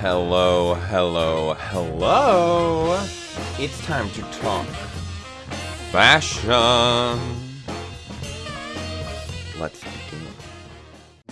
Hello, hello, hello. It's time to talk fashion. Let's begin.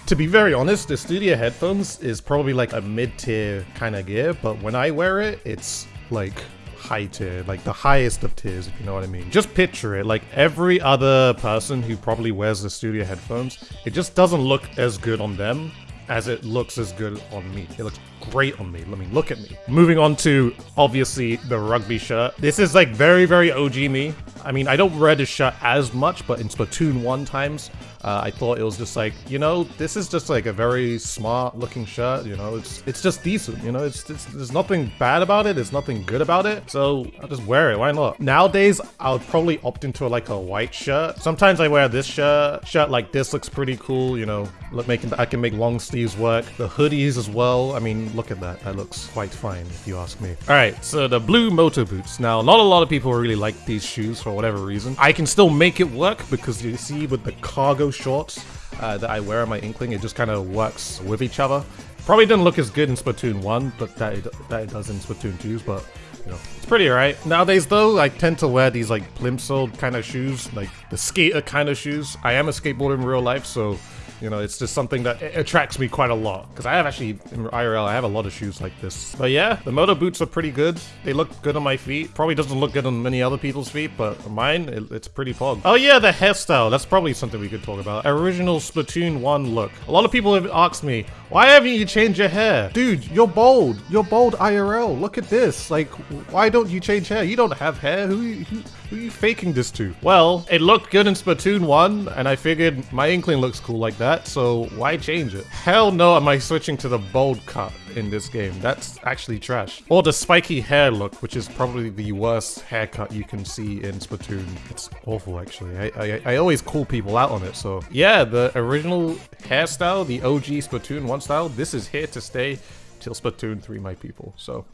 To be very honest, the studio headphones is probably like a mid-tier kind of gear, but when I wear it, it's like high tier, like the highest of tiers, if you know what I mean. Just picture it, like every other person who probably wears the studio headphones, it just doesn't look as good on them as it looks as good on me. It looks great on me. Let me look at me. Moving on to, obviously, the rugby shirt. This is like very, very OG me. I mean, I don't wear this shirt as much, but in Splatoon 1 times, uh, I thought it was just like, you know, this is just like a very smart looking shirt, you know, it's it's just decent, you know, it's, it's there's nothing bad about it, there's nothing good about it, so I'll just wear it, why not? Nowadays, I would probably opt into like a white shirt. Sometimes I wear this shirt, shirt like this looks pretty cool, you know, look, making I can make long sleeves work. The hoodies as well, I mean, look at that, that looks quite fine if you ask me. Alright, so the blue moto boots. Now, not a lot of people really like these shoes for whatever reason. I can still make it work because you see with the cargo shorts uh, that I wear on my Inkling. It just kind of works with each other. Probably didn't look as good in Splatoon 1, but that it, that it does in Splatoon 2's, but you know, it's pretty alright. Nowadays though, I tend to wear these like plimsoll kind of shoes, like the skater kind of shoes. I am a skateboarder in real life, so you know, it's just something that attracts me quite a lot. Because I have actually, in IRL, I have a lot of shoes like this. But yeah, the Moto boots are pretty good. They look good on my feet. Probably doesn't look good on many other people's feet, but mine, it, it's pretty pog. Oh yeah, the hairstyle. That's probably something we could talk about. Original Splatoon 1 look. A lot of people have asked me, why haven't you changed your hair? Dude, you're bold. You're bold IRL. Look at this. Like, why don't you change hair? You don't have hair. Who, who, who are you faking this to? Well, it looked good in Splatoon 1, and I figured my Inkling looks cool like that, so why change it? Hell no am I switching to the bold cut in this game. That's actually trash. Or the spiky hair look, which is probably the worst haircut you can see in Splatoon. It's awful, actually. I, I, I always call people out on it, so... Yeah, the original hairstyle, the OG Splatoon 1 style, this is here to stay till Splatoon 3, my people. So,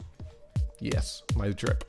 yes, my drip.